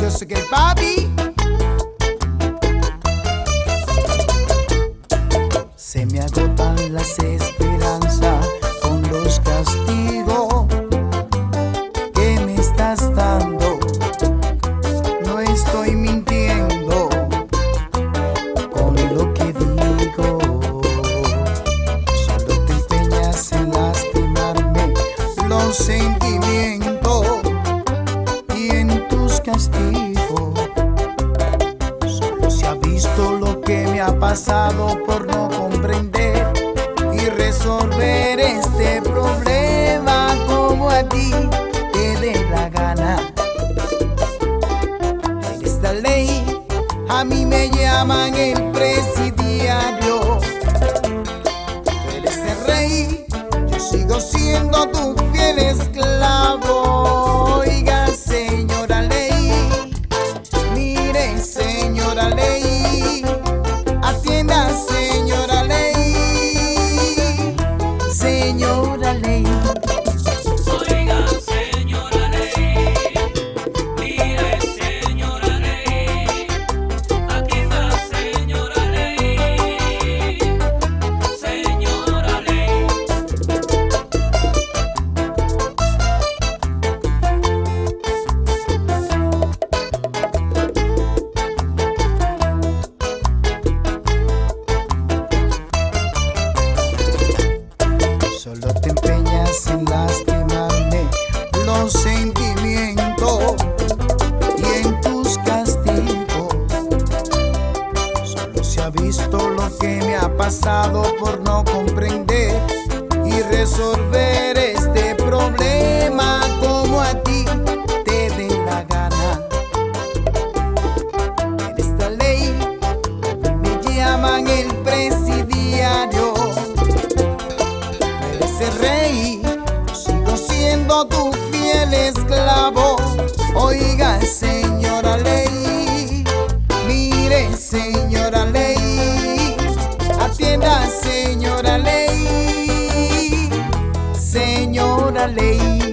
Just to get Bobby. pasado por no comprender y resolver este problema como a ti. Solo te empeñas en lastimarme los sentimientos y en tus castigos. Solo se ha visto lo que me ha pasado por no comprender y resolver este señora ley, atienda, señora ley, señora ley.